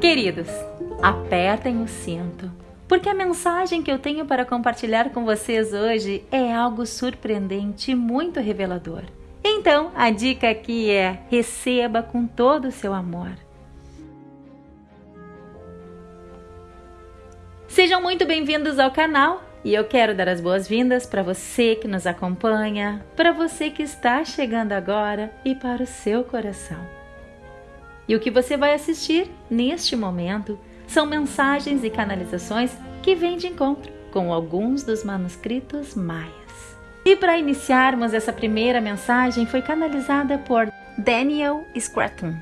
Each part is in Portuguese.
Queridos, apertem o cinto, porque a mensagem que eu tenho para compartilhar com vocês hoje é algo surpreendente e muito revelador. Então, a dica aqui é: receba com todo o seu amor. Sejam muito bem-vindos ao canal e eu quero dar as boas-vindas para você que nos acompanha, para você que está chegando agora e para o seu coração. E o que você vai assistir neste momento são mensagens e canalizações que vêm de encontro com alguns dos manuscritos maias. E para iniciarmos essa primeira mensagem foi canalizada por Daniel Scraton.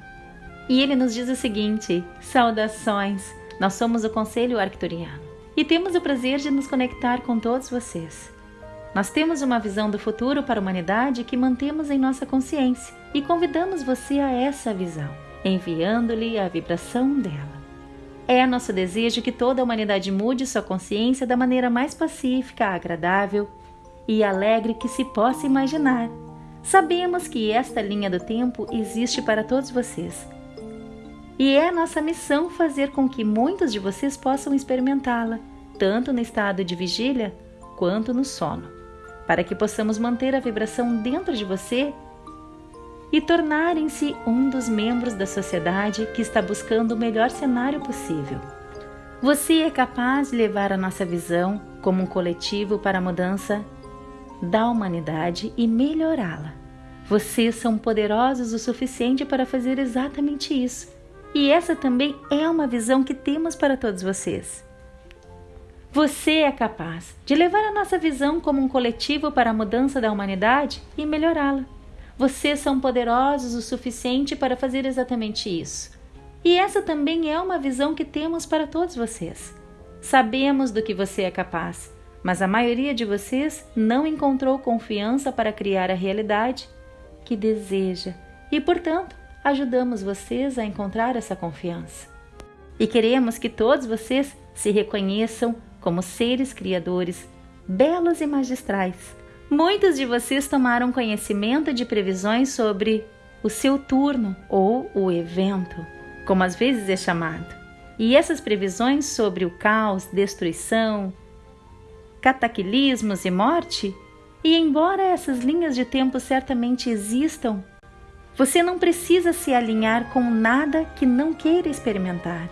E ele nos diz o seguinte: Saudações! Nós somos o Conselho Arcturiano e temos o prazer de nos conectar com todos vocês. Nós temos uma visão do futuro para a humanidade que mantemos em nossa consciência e convidamos você a essa visão enviando-lhe a vibração dela. É nosso desejo que toda a humanidade mude sua consciência da maneira mais pacífica, agradável e alegre que se possa imaginar. Sabemos que esta linha do tempo existe para todos vocês. E é nossa missão fazer com que muitos de vocês possam experimentá-la, tanto no estado de vigília quanto no sono, para que possamos manter a vibração dentro de você e tornarem-se um dos membros da sociedade que está buscando o melhor cenário possível. Você é capaz de levar a nossa visão como um coletivo para a mudança da humanidade e melhorá-la. Vocês são poderosos o suficiente para fazer exatamente isso. E essa também é uma visão que temos para todos vocês. Você é capaz de levar a nossa visão como um coletivo para a mudança da humanidade e melhorá-la. Vocês são poderosos o suficiente para fazer exatamente isso. E essa também é uma visão que temos para todos vocês. Sabemos do que você é capaz, mas a maioria de vocês não encontrou confiança para criar a realidade que deseja e, portanto, ajudamos vocês a encontrar essa confiança. E queremos que todos vocês se reconheçam como seres criadores, belos e magistrais Muitos de vocês tomaram conhecimento de previsões sobre o seu turno ou o evento, como às vezes é chamado. E essas previsões sobre o caos, destruição, cataclismos e morte, e embora essas linhas de tempo certamente existam, você não precisa se alinhar com nada que não queira experimentar.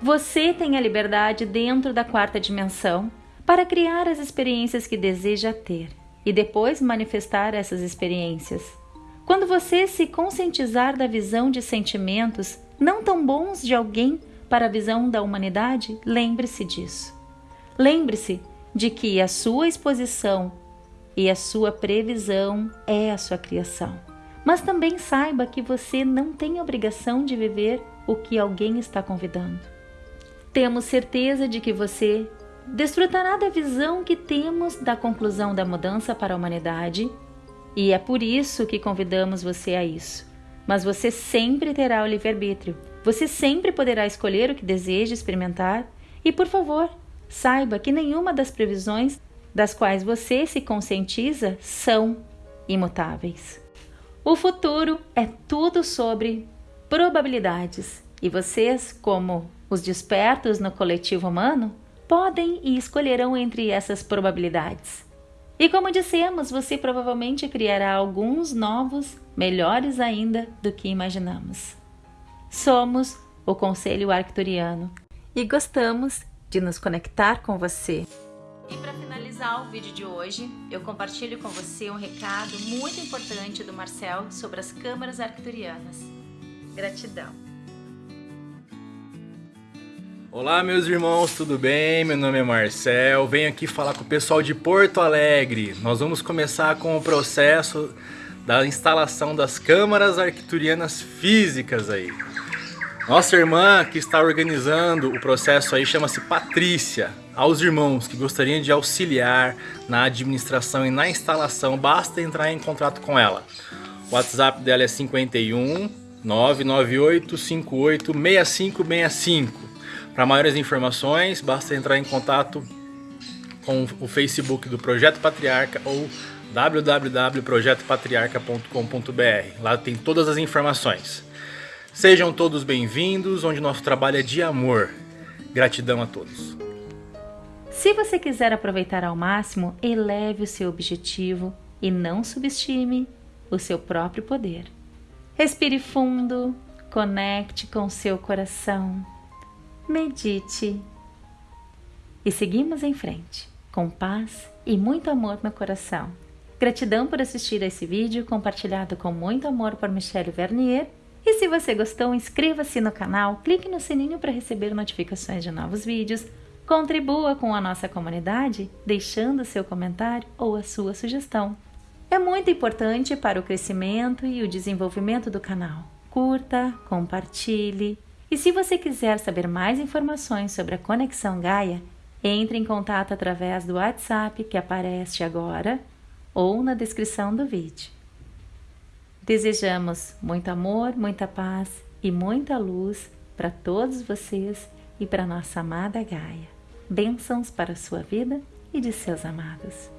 Você tem a liberdade dentro da quarta dimensão para criar as experiências que deseja ter e depois manifestar essas experiências. Quando você se conscientizar da visão de sentimentos não tão bons de alguém para a visão da humanidade, lembre-se disso. Lembre-se de que a sua exposição e a sua previsão é a sua criação. Mas também saiba que você não tem obrigação de viver o que alguém está convidando. Temos certeza de que você desfrutará da visão que temos da conclusão da mudança para a humanidade, e é por isso que convidamos você a isso. Mas você sempre terá o livre-arbítrio. Você sempre poderá escolher o que deseja experimentar, e por favor, saiba que nenhuma das previsões das quais você se conscientiza são imutáveis. O futuro é tudo sobre probabilidades, e vocês, como os despertos no coletivo humano, podem e escolherão entre essas probabilidades. E como dissemos, você provavelmente criará alguns novos, melhores ainda do que imaginamos. Somos o Conselho Arcturiano e gostamos de nos conectar com você. Finalizar o vídeo de hoje, eu compartilho com você um recado muito importante do Marcel sobre as câmaras arcturianas. Gratidão! Olá meus irmãos, tudo bem? Meu nome é Marcel, venho aqui falar com o pessoal de Porto Alegre. Nós vamos começar com o processo da instalação das câmaras arquiturianas físicas aí. Nossa irmã que está organizando o processo aí chama-se Patrícia. Aos irmãos que gostariam de auxiliar na administração e na instalação, basta entrar em contato com ela. O WhatsApp dela é 51 998 58 6565. Para maiores informações, basta entrar em contato com o Facebook do Projeto Patriarca ou www.projetopatriarca.com.br. Lá tem todas as informações. Sejam todos bem-vindos, onde nosso trabalho é de amor. Gratidão a todos. Se você quiser aproveitar ao máximo, eleve o seu objetivo e não subestime o seu próprio poder. Respire fundo, conecte com o seu coração, medite e seguimos em frente, com paz e muito amor no coração. Gratidão por assistir a esse vídeo compartilhado com muito amor por Michelle Vernier e se você gostou, inscreva-se no canal, clique no sininho para receber notificações de novos vídeos, contribua com a nossa comunidade deixando seu comentário ou a sua sugestão. É muito importante para o crescimento e o desenvolvimento do canal. Curta, compartilhe e se você quiser saber mais informações sobre a Conexão Gaia, entre em contato através do WhatsApp que aparece agora ou na descrição do vídeo. Desejamos muito amor, muita paz e muita luz para todos vocês e para nossa amada Gaia. Bênçãos para a sua vida e de seus amados.